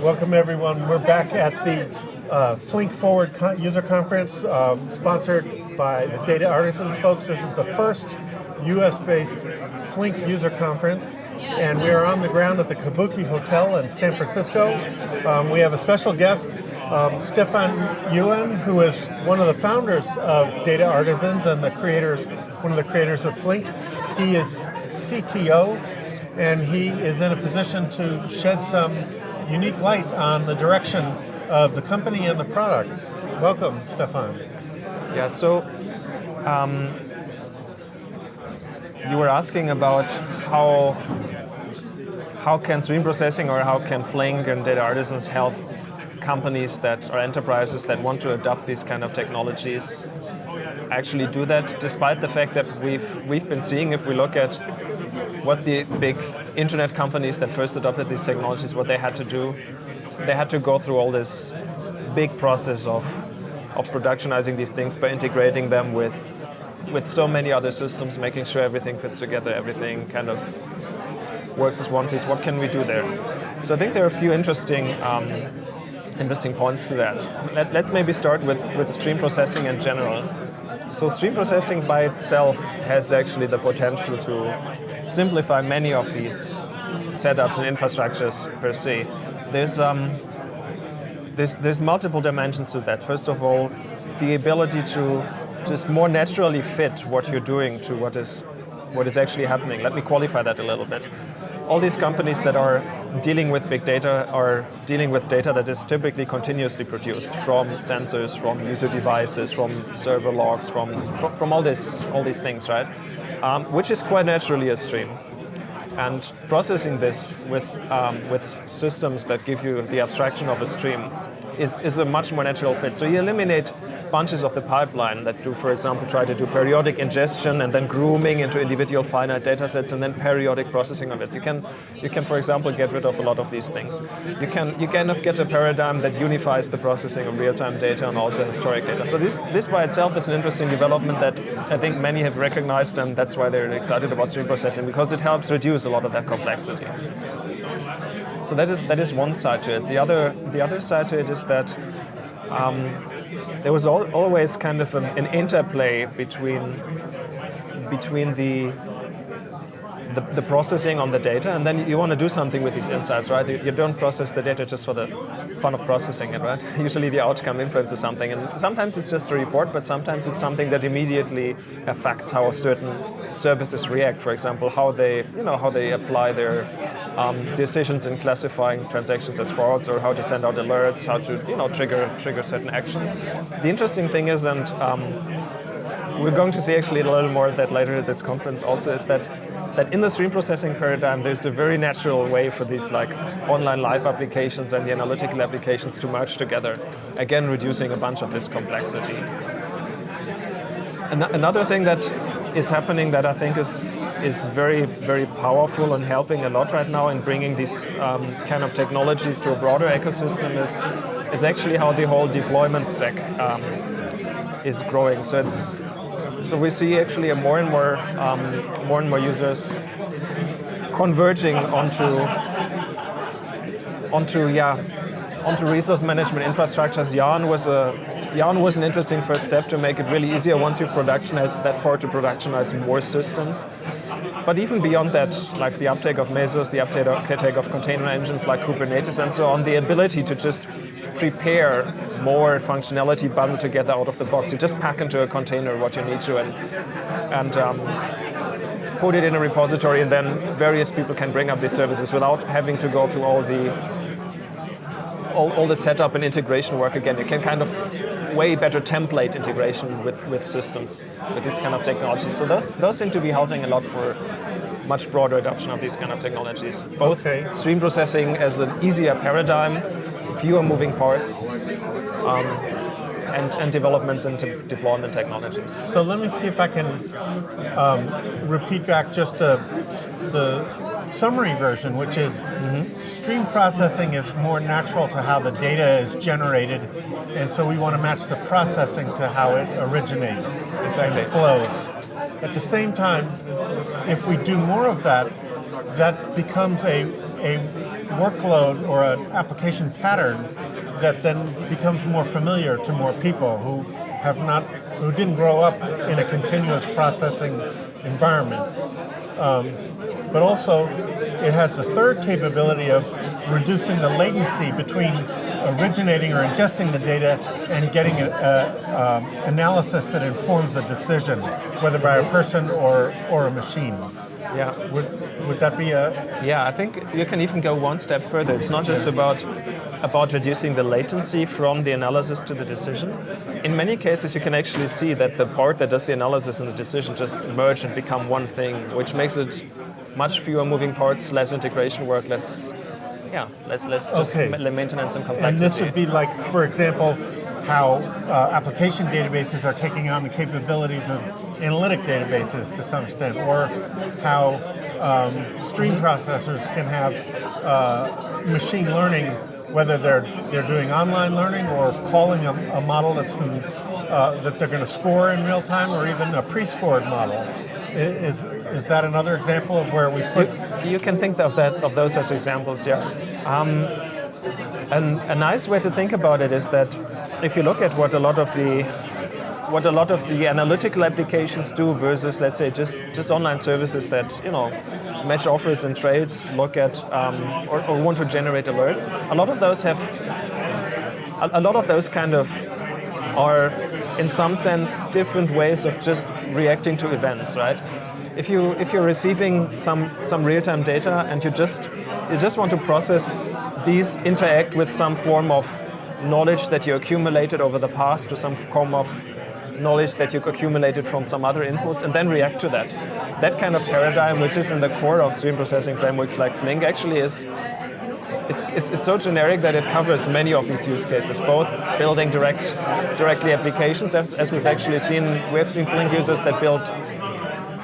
Welcome everyone. We're back at the uh, Flink Forward con user conference um, sponsored by the Data Artisans folks. This is the first US-based Flink user conference and we are on the ground at the Kabuki Hotel in San Francisco. Um, we have a special guest, um, Stephan Ewen, who is one of the founders of Data Artisans and the creators, one of the creators of Flink. He is CTO and he is in a position to shed some unique light on the direction of the company and the product. Welcome, Stephan. Yeah, so um, you were asking about how how can stream processing or how can Flink and data artisans help companies that are enterprises that want to adopt these kind of technologies actually do that, despite the fact that we've we've been seeing if we look at what the big internet companies that first adopted these technologies, what they had to do, they had to go through all this big process of, of productionizing these things by integrating them with, with so many other systems, making sure everything fits together, everything kind of works as one piece. What can we do there? So I think there are a few interesting um, interesting points to that. Let, us maybe start with, with stream processing in general. So stream processing by itself has actually the potential to simplify many of these setups and infrastructures per se. There's, um, there's, there's multiple dimensions to that. First of all, the ability to just more naturally fit what you're doing to what is, what is actually happening. Let me qualify that a little bit. All these companies that are dealing with big data are dealing with data that is typically continuously produced from sensors, from user devices, from server logs, from, from, from all, this, all these things, right? Um, which is quite naturally a stream. And processing this with, um, with systems that give you the abstraction of a stream is, is a much more natural fit. So you eliminate bunches of the pipeline that do, for example, try to do periodic ingestion and then grooming into individual finite data sets and then periodic processing of it. You can, you can, for example, get rid of a lot of these things. You can, you kind of get a paradigm that unifies the processing of real-time data and also historic data. So this, this by itself is an interesting development that I think many have recognized and that's why they're excited about stream processing because it helps reduce a lot of that complexity. So that is, that is one side to it. The other, the other side to it is that um, there was al always kind of an, an, interplay between between the, the, the processing on the data, and then you want to do something with these insights, right? You, you, don't process the data just for the fun of processing it, right? Usually the outcome influences something, and sometimes it's just a report, but sometimes it's something that immediately affects how certain services react. For example, how they, you know, how they apply their um, decisions in classifying transactions as frauds or how to send out alerts, how to you know trigger trigger certain actions. The interesting thing is, and um, we're going to see actually a little more of that later at this conference also, is that that in the stream processing paradigm, there's a very natural way for these like online live applications and the analytical applications to merge together, again reducing a bunch of this complexity. An another thing that is happening that I think is is very very powerful and helping a lot right now in bringing these um, kind of technologies to a broader ecosystem is is actually how the whole deployment stack um, is growing. So it's so we see actually a more and more um, more and more users converging onto onto yeah onto resource management infrastructures. Yarn was a Yarn was an interesting first step to make it really easier once you've productionized that part to productionize more systems. But even beyond that, like the uptake of Mesos, the uptake of container engines like Kubernetes and so on, the ability to just prepare more functionality bundled together out of the box. You just pack into a container what you need to and, and um, put it in a repository and then various people can bring up these services without having to go through all the all, all the setup and integration work again. You can kind of way better template integration with, with systems, with this kind of technology. So those, those seem to be helping a lot for much broader adoption of these kind of technologies. Both okay. stream processing as an easier paradigm, fewer moving parts, um, and, and, developments into deployment technologies. So let me see if I can um, repeat back just the, the summary version, which is mm -hmm. stream processing is more natural to how the data is generated, and so we want to match the processing to how it originates exactly. and flows. At the same time, if we do more of that, that becomes a a workload or an application pattern that then becomes more familiar to more people who have not, who didn't grow up in a continuous processing environment. Um, but also, it has the third capability of reducing the latency between originating or ingesting the data and getting an um, analysis that informs a decision, whether by a person or, or a machine. Yeah. Would, would that be a... Yeah, I think you can even go one step further. It's not just about, about reducing the latency from the analysis to the decision. In many cases, you can actually see that the part that does the analysis and the decision just merge and become one thing, which makes it much fewer moving parts, less integration work, less, yeah, less, less just Okay. ma- maintenance and complexity. And this would be like, for example, how uh, application databases are taking on the capabilities of analytic databases to some extent, or how um, stream processors can have uh, machine learning, whether they're they're doing online learning or calling a, a model that's been uh, that they're going to score in real time, or even a pre-scored model. Is is that another example of where we put? You can think of that of those as examples, yeah. Um, and a nice way to think about it is that if you look at what a lot of the what a lot of the analytical applications do versus let's say just just online services that you know match offers and trades, look at um, or, or want to generate alerts. A lot of those have a, a lot of those kind of are in some sense different ways of just reacting to events, right? If you if you're receiving some some real-time data and you just you just want to process these interact with some form of knowledge that you accumulated over the past or some form of knowledge that you accumulated from some other inputs and then react to that. That kind of paradigm, which is in the core of stream processing frameworks like Flink, actually is so generic that it covers many of these use cases, both building direct, directly applications, as, as we've actually seen, we have seen Flink users that build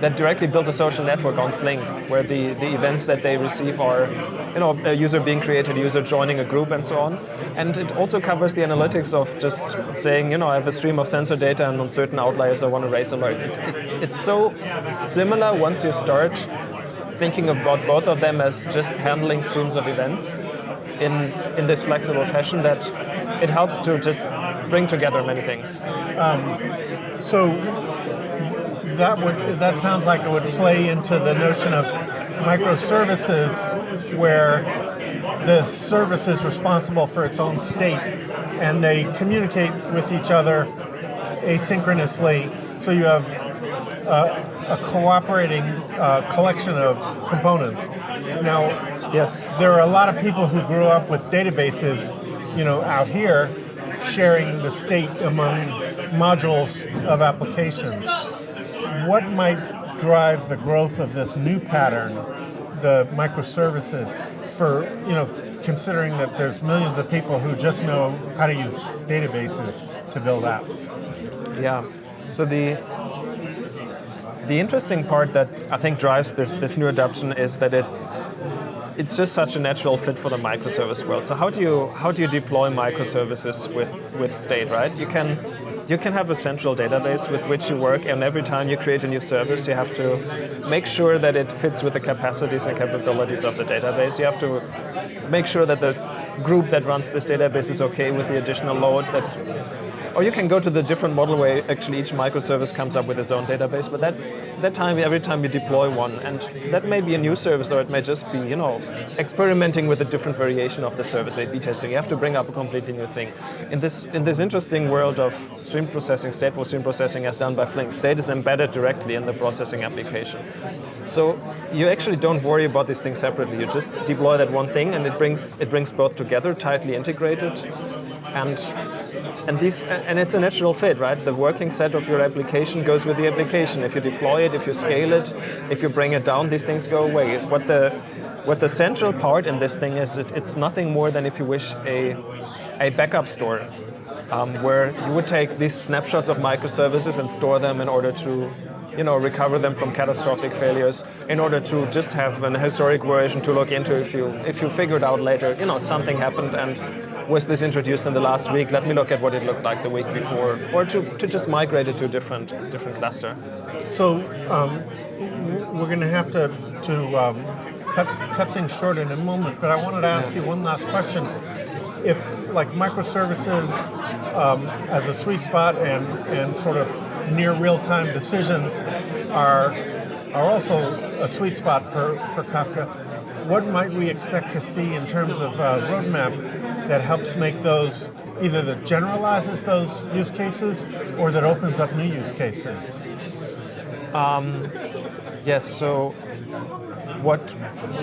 that directly build a social network on Flink, where the, the events that they receive are, you know, a user being created, a user joining a group, and so on. And it also covers the analytics of just saying, you know, I have a stream of sensor data, and on certain outliers, I want to raise alerts. It, it's, it's so similar once you start thinking about both of them as just handling streams of events in, in this flexible fashion that it helps to just bring together many things. Um, so that would that sounds like it would play into the notion of microservices where the service is responsible for its own state and they communicate with each other asynchronously so you have uh, a cooperating uh, collection of components now Yes. there are a lot of people who grew up with databases, you know, out here, sharing the state among modules of applications. What might drive the growth of this new pattern, the microservices, for you know, considering that there's millions of people who just know how to use databases to build apps? Yeah. So the the interesting part that I think drives this this new adoption is that it it's just such a natural fit for the microservice world. So how do you how do you deploy microservices with with state, right? You can you can have a central database with which you work, and every time you create a new service, you have to make sure that it fits with the capacities and capabilities of the database. You have to make sure that the group that runs this database is okay with the additional load that or you can go to the different model where actually each microservice comes up with its own database, but that, that time, every time you deploy one, and that may be a new service or it may just be, you know, experimenting with a different variation of the service, A-B testing. You have to bring up a completely new thing. In this, in this interesting world of stream processing, stateful stream processing as done by Flink, state is embedded directly in the processing application. So you actually don't worry about these things separately. You just deploy that one thing and it brings, it brings both together, tightly integrated, and and these and it's a natural fit, right? The working set of your application goes with the application. If you deploy it, if you scale it, if you bring it down, these things go away. What the what the central part in this thing is, it, it's nothing more than if you wish a a backup store, um, where you would take these snapshots of microservices and store them in order to you know, recover them from catastrophic failures in order to just have an historic version to look into if you if you figured out later, you know, something happened and was this introduced in the last week? Let me look at what it looked like the week before, or to, to just migrate it to a different different cluster. So um, we're going to have to to um, cut cut things short in a moment, but I wanted to ask you one last question. If like microservices um, as a sweet spot and and sort of near real time decisions are are also a sweet spot for for Kafka, what might we expect to see in terms of uh, roadmap that helps make those either that generalizes those use cases or that opens up new use cases? Yes, so what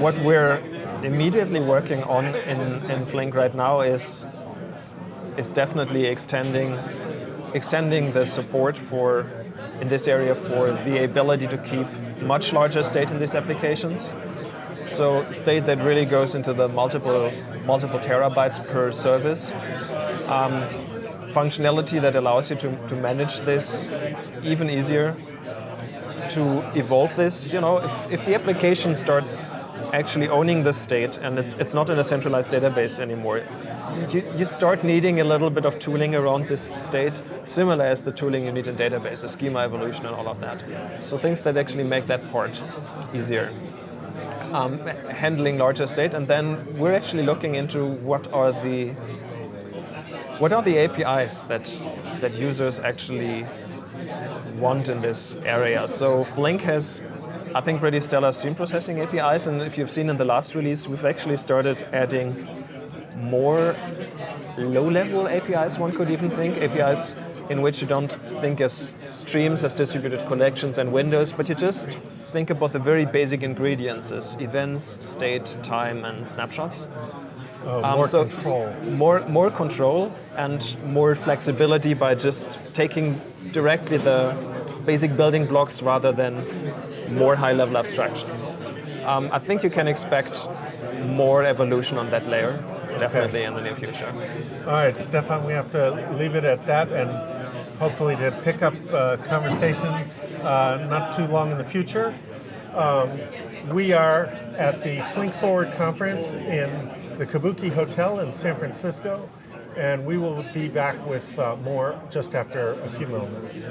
what we're immediately working on in, in Flink right now is is definitely extending extending the support for in this area for the ability to keep much larger state in these applications. So state that really goes into the multiple multiple terabytes per service. Um, functionality that allows you to, to manage this even easier to evolve this, you know, if, if the application starts actually owning the state and it's, it's not in a centralized database anymore, you, you start needing a little bit of tooling around this state, similar as the tooling you need in databases, schema evolution and all of that. So things that actually make that part easier. Um, handling larger state, and then we're actually looking into what are the what are the APIs that that users actually want in this area. So Flink has, I think, pretty stellar stream processing APIs, and if you've seen in the last release, we've actually started adding more low-level APIs, one could even think, APIs in which you don't think as streams, as distributed collections and windows, but you just think about the very basic ingredients as events, state, time, and snapshots. Uh, Um, more so control. more more control and more flexibility by just taking directly the basic building blocks rather than more high-level abstractions. Um, I think you can expect more evolution on that layer, definitely in the near future. All right, Stephan, we have to leave it at that and hopefully to pick up uh, conversation uh, not too long in the future. Um, we are at the Flink Forward conference in the Kabuki Hotel in San Francisco, and we will be back with uh, more just after a few moments.